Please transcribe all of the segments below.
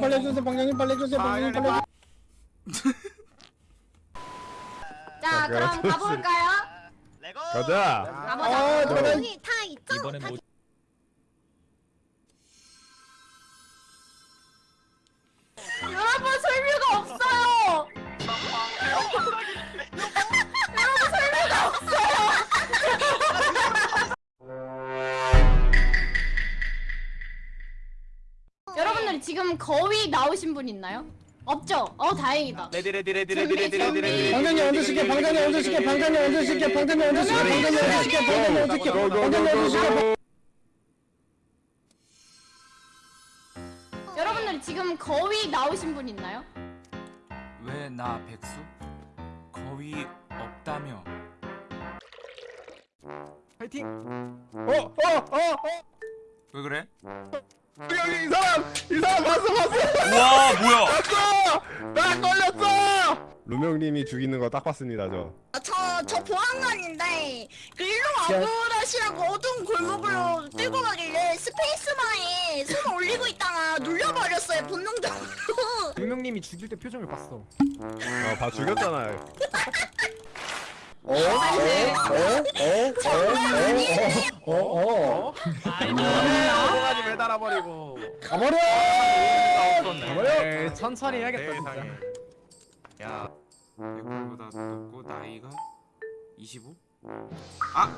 방장님 빨리 해주세요 방장님 빨리 해주세요 방장님 빨리 해주세요 자 그럼 가볼까요? 레고 가자. 아 가보자. 저는 다 있죠? 이번엔 뭐 지금 거위 나오신 분 있나요? 없죠? 어 다행이다. ready ready ready ready ready ready ready 여러분들 지금 거위 나오신 분 있나요? 왜 나 백수? 거의 없다며 파이팅. 어 어 어 어. 왜 그래? 여기 이 사람 이 사람 봤어 봤어. 우와 뭐야 봤어. 나 걸렸어. 루명님이 죽이는 거 딱 봤습니다 저. 저, 저 보안관인데 그 일로 와보라시라고 어두운 골목으로 끌고 가길래 스페이스바에 손을 올리고 있다가 눌려버렸어요 본능적으로 유명님이 죽일 때 표정을 봤어. 아봐 죽였잖아요. 어? 어? 어? 어? 어? 어? 어? 어? 아이 매달아버리고 가버려! 가버려! 네. 네, 천천히 해야겠다 진짜 야 백보다 높고 나이가 25? 아! 아?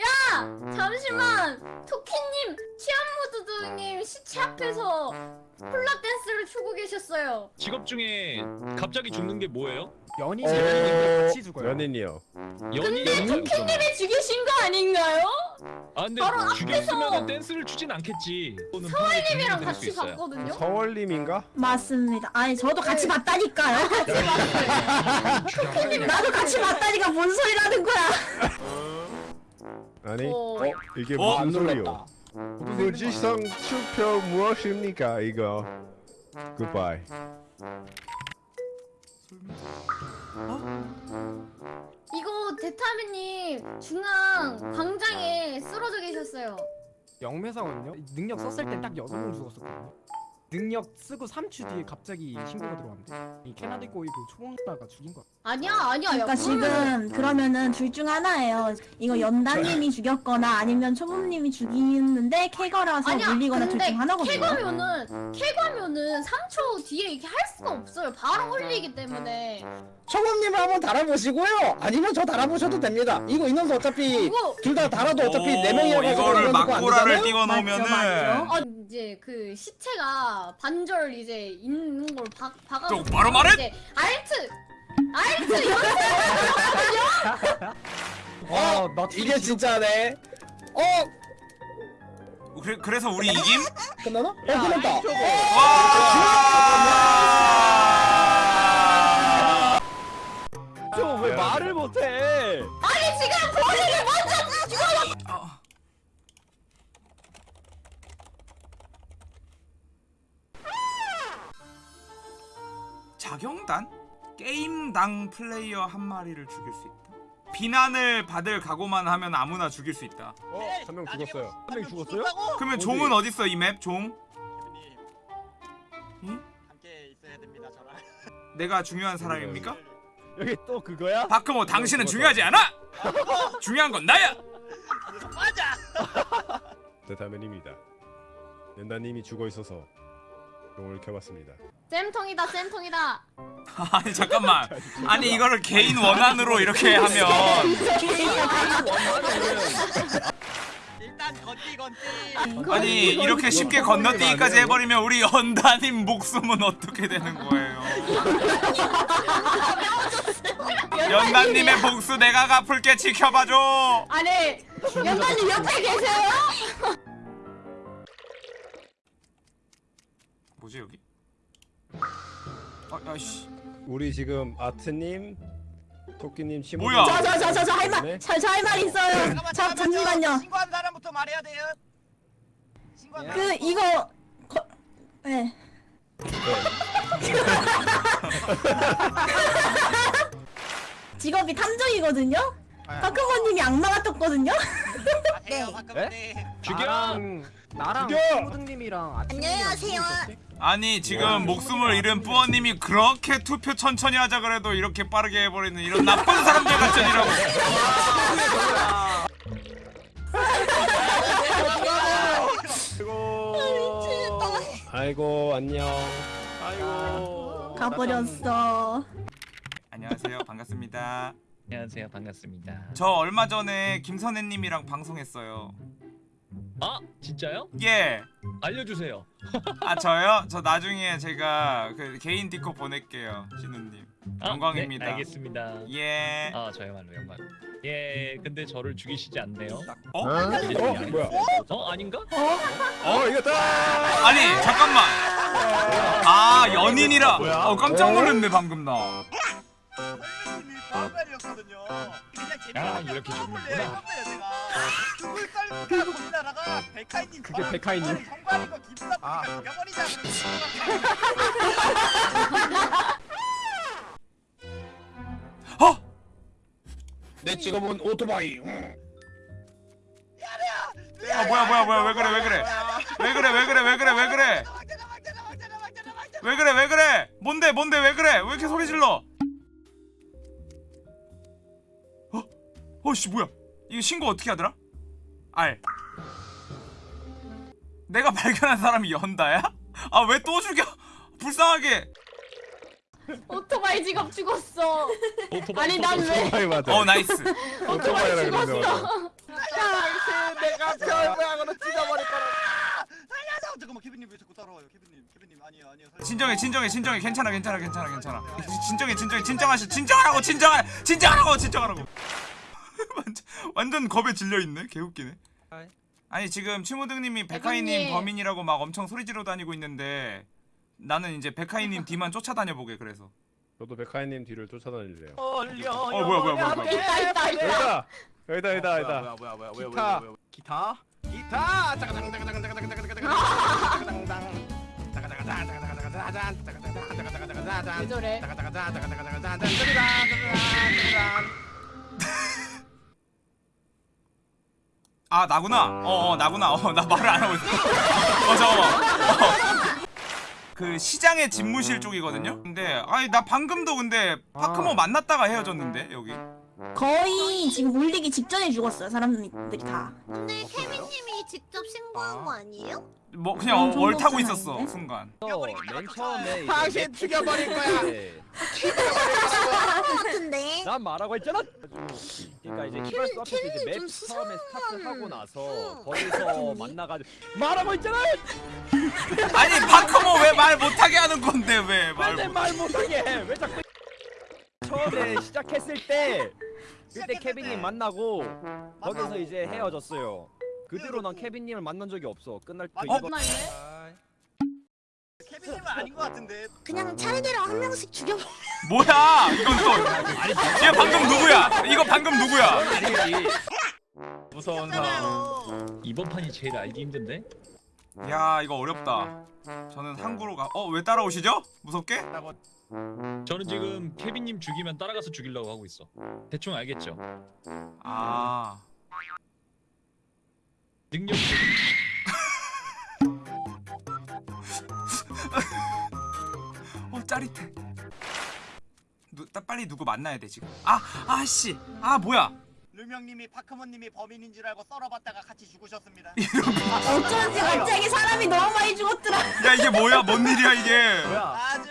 야! 잠시만! 토끼님 취향 무드드님 시체 앞에서 콜라 댄스를 추고 계셨어요. 직업 중에 갑자기 죽는 게 뭐예요? 연인이 어, 같이 죽어요. 연인이요. 연인이 토끼님이 죽이신 거 아닌가요? 아 근데 바로 죽였으면 댄스를 추진 않겠지. 서울님이랑 같이 같이 봤거든요. 서월님인가? 맞습니다 아니 저도 같이 봤다니까요 나도 같이 봤다니까 뭔 소리라는 거야 아니 어. 이게 어? 무슨 소리요? 무지성 투표 무엇입니까 이거? 굿바이. 이거 대타미님 중앙 광장에 쓰러져 계셨어요. 영매사거든요. 능력 썼을 땐 딱 여섯 명 죽었었거든요. 능력 쓰고 3주 뒤에 갑자기 신고가 들어왔는데 이 캐나다 꼬이고 초봉자가 죽인 거야. 아니야 아니야. 야, 그러니까 지금 그러면은 둘 중 하나예요 이거 연단님이 죽였거나 아니면 초범님이 죽이는데 캐거라서 아니야. 물리거나 둘 중 하나거든요 캐가면은 캐가면은 3초 뒤에 이렇게 할 수가 없어요. 바로 올리기 때문에. 청음님 한번 달아보시고요 아니면 저 달아보셔도 됩니다 이거 인원수 어차피 이거 둘다 달아도 어차피 네 오, 명이어가지고 이거를 막고라를 되잖아요? 띄워 맞죠, 놓으면은 맞죠. 어 이제 그 시체가 반절 이제 있는 걸 봐, 봐가지고 좀 바로 말해! 이제 알트 알트 연습 어나 이게 진짜네 어 그래, 그래서 우리 이김? 끝나나? 어 끝났다 와! 저왜 말을 못해? 아니 지금 본인이 먼저 죽어 어. 자경단? 게임당 플레이어 한 마리를 죽일 수 있다. 비난을 받을 각오만 하면 아무나 죽일 수 있다. 어 한 명 죽었어요. 한 명 죽었어요? 그러면 어디? 종은 어딨어 이 맵? 종? 님 응? 함께 있어야 됩니다 저랑 내가 중요한 사람입니까? 여기 또 그거야? 바크모 당신은 중요하지 않아! 중요한 건 나야! 맞아 대타면입니다. 연다님이 죽어 있어서 용을 켜봤습니다. 쌤통이다 쌤통이다. 아니 잠깐만. 아니 이거를 개인 원한으로 이렇게 하면. 일단 건띠 건띠. 아니 이렇게 쉽게 건너뛰기까지 해버리면 우리 연다님 목숨은 어떻게 되는 거예요? 연다님의 복수 내가 갚을게 지켜봐줘. 아니 연단님 옆에 계세요? 뭐지 여기? 아, 아씨 우리 지금 아트님, 토끼님, 치모. 뭐야? 저저 저 저 할말 저할말 있어요 자 잠시만요 신고한 사람부터 말해야 돼요 신고한 사람 그 이거 거... 네. 직업이 탐정이거든요. 박근호님이 악마가 떴거든요. 아, 해요 네. 박근혜. 죽여! 나랑 나랑 죽여! 아침이랑 안녕하세요. 아니 지금 목숨을 잃은 뿌어님이 그렇게 투표 천천히 하자 그래도 이렇게 빠르게 해버리는 이런 나쁜 사람들 아이고. 아이고 안녕. 아이고. 가버렸어. 안녕하세요 반갑습니다 안녕하세요. 반갑습니다. 저 얼마 전에 김선혜님이랑 방송했어요 아 진짜요? 예 알려주세요. 아 저요? 저 나중에 제가 그 개인 디코 보낼게요 신우님 아, 영광입니다. 네, 알겠습니다. 예 아 저야말로 영광. 예, 근데 저를 죽이시지 않네요. 어? 어? 어? 뭐야? 어 아닌가? 어 이겼다. 아니 잠깐만 아 연인이라 어 깜짝 놀랐네 방금 나 재밌게 이렇게 죽는구나. 백하이님 그게 백하이님. 정관인 거 기분 나쁘니까 죽여버리자. 어? 내 직업은 오토바이. 아 뭐야 뭐야 뭐야 왜 그래 왜 그래 왜 그래 왜 그래 왜 그래 왜 그래 왜 그래 왜 그래 뭔데 뭔데 왜 그래 왜 이렇게 소리 질러 어? 어씨 뭐야 이거 신고 어떻게 하더라? 알 내가 발견한 사람이 연다야? 아 왜 또 죽여 불쌍하게 오토바이 직업 죽었어. 오토바이 아니, 난 왜- 오토바이 맞아. 어 nice 오토바이라 그러는데 맞아. 내가 별모양으로 찍어버릴 거라. 살려줘. 잠깐만 케빈님 왜 자꾸 따라와요? 케빈님 케빈님 아니에요 아니에요. 진정해 진정해 진정해 괜찮아 괜찮아 괜찮아 괜찮아 진정해 진정해 진정하시 진정하라고 진정하 진정하라고 진정하라고 완전 완전 겁에 질려 있네 개웃기네 아니 지금 치무등님이 백하이님. 범인이라고 막 엄청 소리 지르 다니고 있는데 나는 이제 백하이님 뒤만 쫓아다녀 보게 그래서 저도 백하이님 뒤를 쫓아다닐래요. 어 뭐야 뭐야 뭐야 뭐야 있다 있다. 여기다 여기다 여기다 여기다. 뭐야 뭐야 기타. 기타? 기타. 저래? 아 나구나 어, 어 나구나 어 나 말을 안 하고 있어 어 잠깐만 어. 그 시장의 집무실 쪽이거든요 근데 아니 나 방금도 근데 파크모 만났다가 헤어졌는데 여기 거의 지금 울리기 직전에 죽었어요 사람들이 다. 근데 케빈님이 직접 신고한 거 아니에요? 뭐 그냥 음, 얼 타고 있었어? 순간 맨 처음에 당신 죽여버릴 거야. 같은데. 난 말하고 했잖아. 그러니까 이제 키발스 앞에서 이제 맵좀 처음에 스타트 하고 수상한- 나서 응. 거기서 만나가지고 말하고 했잖아. 아니 파크모 왜 말 못하게 하는 건데 왜말 왜내 말 못하게 해? 왜 자꾸 처음에 시작했을 때 그때 케빈님 때. 만나고 거기서. 이제 헤어졌어요. 그 뒤로 난 케빈님을 만난 적이 없어. 끝날 그 어? 케빈님은 아닌 것 같은데. 그냥 차례대로 한 명씩 죽여. 뭐야 이건 또 얘 방금 누구야 이거 방금 누구야 무서운 잖아요 이번 판이 제일 알기 힘든데? 야 이거 어렵다 저는 항구로 가 어 왜 따라오시죠 무섭게 저는 지금 케빈님 죽이면 따라가서 죽이려고 하고 있어. 대충 알겠죠? 아 능력 짜릿해 누, 따, 빨리 누구 만나야 돼 지금 아 아씨 아 뭐야 르명님이 파크몬님이 범인인 줄 알고 썰어봤다가 같이 죽으셨습니다. 어쩐지 갑자기 사람이 너무 많이 죽었더라. 야 이게 뭐야 뭔 일이야 이게 뭐야? 아주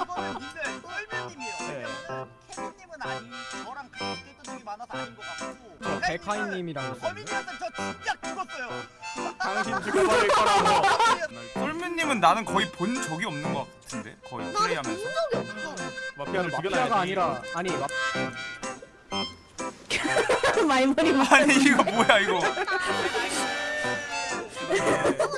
이거는 썰매님이에요. 네. 케빈님은 아니 저랑 같이 있던 적이 많아서 아닌 것 같고. 있었는데. 범인이었으면 저 진짜 죽었어요. 당신 죽여버릴 거라고. 썰매님은 나는 거의 본 적이 없는 것 같은데 거의 나는 본 플레이하면서 적이 없어. 마피아를 마피아가 아니라 아니 마, 말머리 막. 아니 이거 뭐야 이거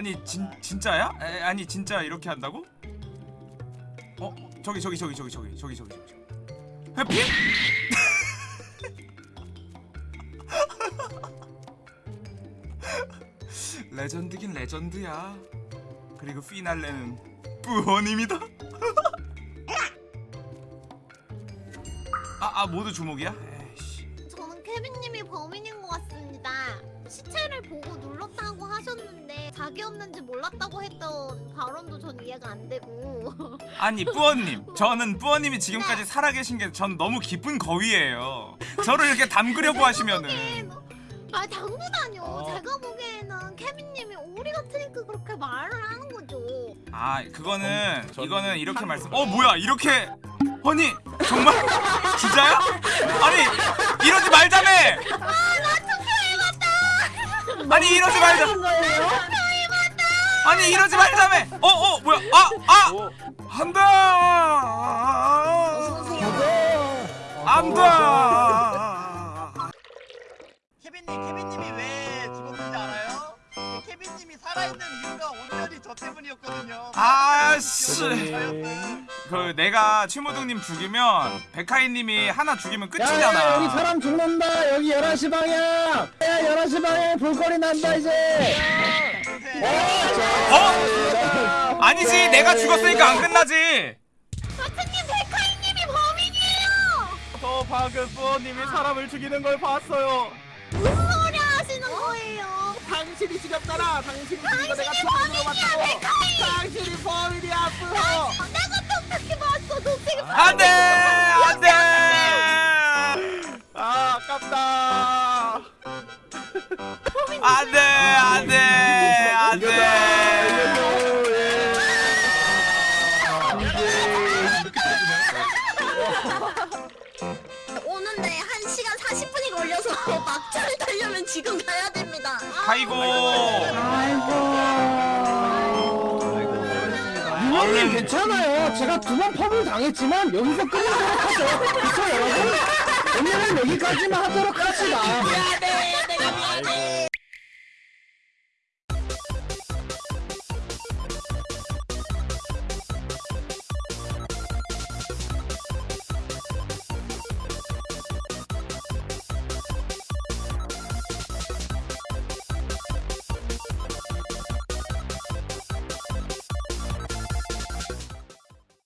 아니 진 진짜야? 에, 아니 진짜 이렇게 한다고? 어 저기 저기 저기 저기 저기 저기 저기 저기 해피? 레전드긴 레전드야. 그리고 피날레는 뿌어님이다. 아, 아 모두 주목이야? 에이씨. 저는 케빈님이 범인인 것 같습니다. 시체를 보고 눌렀다고 하셨는데 자기 없는지 몰랐다고 했던 발언도 전 이해가 안 되고 아니 뿌어님, 저는 뿌어님이 지금까지 살아계신 게 전 너무 기쁜 거위예요. 저를 이렇게 담그려고 하시면은 아 당구다뇨. 제가 보기에는 케빈님이 오리 같으니까 그렇게 말을 하는 거죠. 아 그거는 전- 이거는 이렇게 말씀. 어 뭐야 이렇게 아니 정말 진짜야? 아니 이러지 말자며. 아니 이러지 말자. 아니 이러지 말자며. 어 어 뭐야 아 아 한다. 안다. 케빈님 케빈님이 왜 죽었는지 알아요? 케빈님이 살아있는 이유가 온전히 저 때문이었거든요. 아씨. 그 내가 최모동님 죽이면 백하이님이 하나 죽이면 야, 야, 여기 끝이잖아. 사람 죽는다. 여기 11시 방향. 야, 11시 방향 볼거리 난다 이제. 어? 아니지 내가 죽었으니까 안 끝나지. 마트님 백하이님이 범인이에요. 저 방금 부모님이 사람을 죽이는 걸 봤어요. 무슨 소리 하시는 거예요? 당신이 죽였잖아. 당신이 죽인 거 내가 당신이 범인이야. 백하이! 당신이 범인이야, 뿌. 내가 어떻게 봤어? 너 되게 안돼 안돼. 아, 아깝다. 안돼 안돼 안돼. 오는데 1시간 40분이 걸려서 막차를 타려면 지금 가야 됩니다. 아이고. 유명님 괜찮아요. 제가 두 번 펌을 당했지만 여기서 끝내도록 하죠. 그쵸 여러분? 오늘은 여기까지만 하도록 합시다.